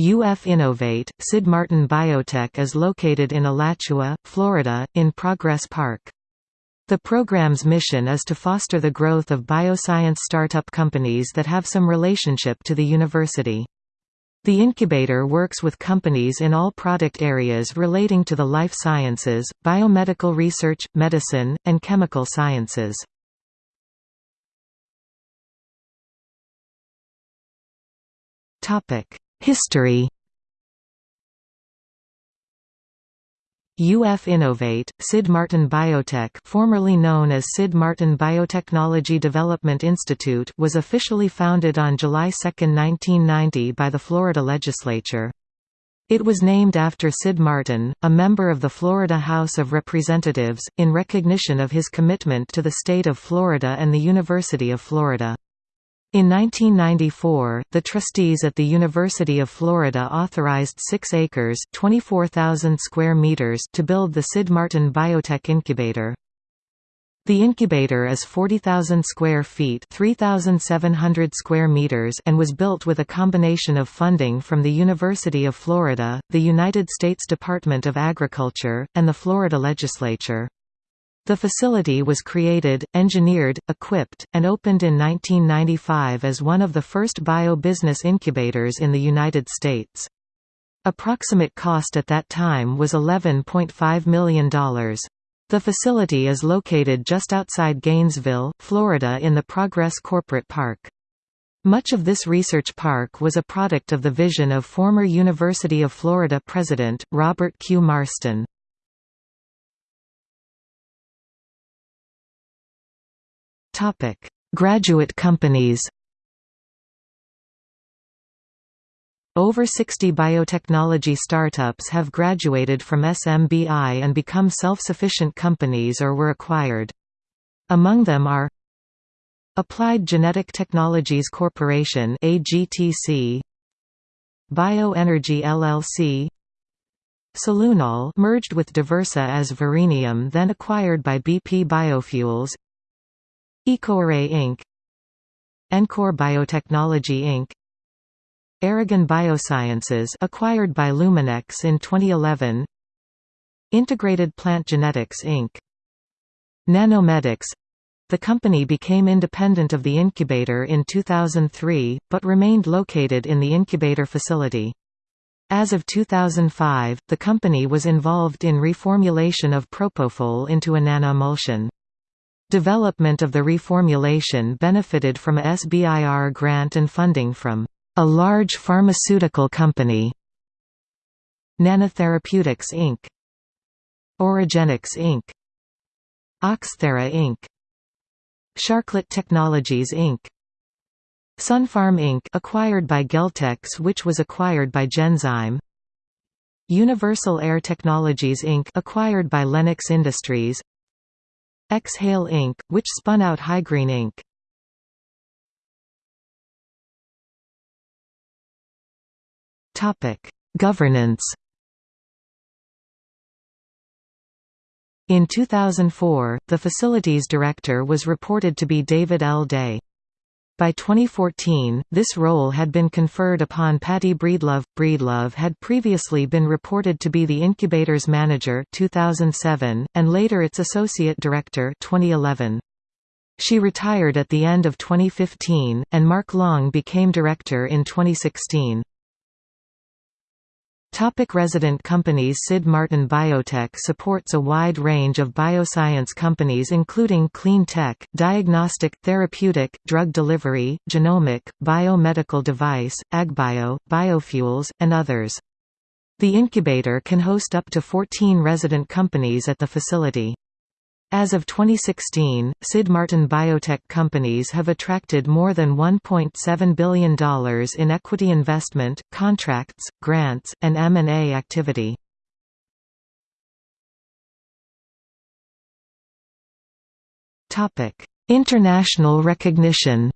UF Innovate, Sid Martin Biotech is located in Alachua, Florida, in Progress Park. The program's mission is to foster the growth of bioscience startup companies that have some relationship to the university. The incubator works with companies in all product areas relating to the life sciences, biomedical research, medicine, and chemical sciences. History UF Innovate, Sid Martin Biotech formerly known as Sid Martin Biotechnology Development Institute was officially founded on July 2, 1990 by the Florida legislature. It was named after Sid Martin, a member of the Florida House of Representatives, in recognition of his commitment to the state of Florida and the University of Florida. In 1994, the trustees at the University of Florida authorized 6 acres square meters to build the Sid Martin Biotech Incubator. The incubator is 40,000 square feet 3,700 square meters and was built with a combination of funding from the University of Florida, the United States Department of Agriculture, and the Florida legislature. The facility was created, engineered, equipped, and opened in 1995 as one of the first bio-business incubators in the United States. Approximate cost at that time was $11.5 million. The facility is located just outside Gainesville, Florida in the Progress Corporate Park. Much of this research park was a product of the vision of former University of Florida president, Robert Q. Marston. Topic: Graduate companies. Over 60 biotechnology startups have graduated from SMBI and become self-sufficient companies or were acquired. Among them are Applied Genetic Technologies Corporation AGTC Bioenergy LLC Celunol merged with Diversa as Verenium then acquired by BP Biofuels EcoArray Inc. Encore Biotechnology Inc. Aragon Biosciences acquired by Luminex in 2011 Integrated Plant Genetics Inc. Nanomedics the company became independent of the incubator in 2003, but remained located in the incubator facility. As of 2005, the company was involved in reformulation of propofol into a nanoemulsion. Development of the reformulation benefited from a SBIR grant and funding from a large pharmaceutical company Nanotherapeutics Inc. Oragenics Inc. Oxthera Inc. Sharklet Technologies Inc. SunPharm Inc. acquired by Geltex which was acquired by Genzyme Universal Air Technologies Inc. acquired by Lennox Industries Xhale Inc., which spun out Hygreen Inc. Governance In 2004, the facilities director was reported to be David L. Day. By 2014, this role had been conferred upon Patty Breedlove. Breedlove had previously been reported to be the incubator's manager 2007, and later its associate director 2011. She retired at the end of 2015, and Mark Long became director in 2016. Topic resident companies Sid Martin Biotech supports a wide range of bioscience companies including clean tech, diagnostic, therapeutic, drug delivery, genomic, biomedical device, agbio, biofuels, and others. The incubator can host up to 14 resident companies at the facility. As of 2016, Sid Martin biotech companies have attracted more than $1.7 billion in equity investment, contracts, grants, and M&A activity. International recognition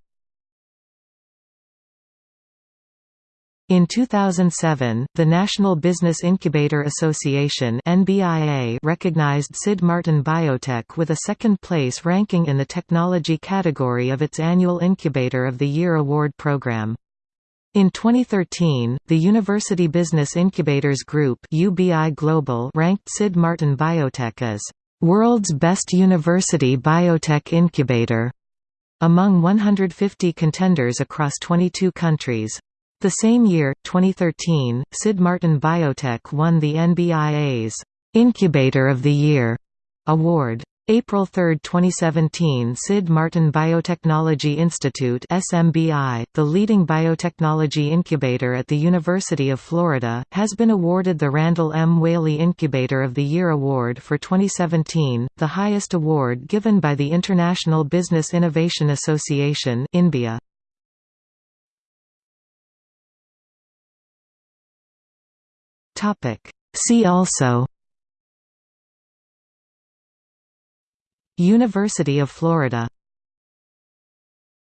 In 2007, the National Business Incubator Association (NBIA) recognized Sid Martin Biotech with a second-place ranking in the technology category of its annual Incubator of the Year award program. In 2013, the University Business Incubators Group UBI Global ranked Sid Martin Biotech as World's Best University Biotech Incubator among 150 contenders across 22 countries. The same year, 2013, Sid Martin Biotech won the NBIA's Incubator of the Year award. April 3, 2017 Sid Martin Biotechnology Institute SMBI, the leading biotechnology incubator at the University of Florida, has been awarded the Randall M. Whaley Incubator of the Year Award for 2017, the highest award given by the International Business Innovation Association INBIA. See also University of Florida